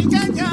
みちゃんじゃ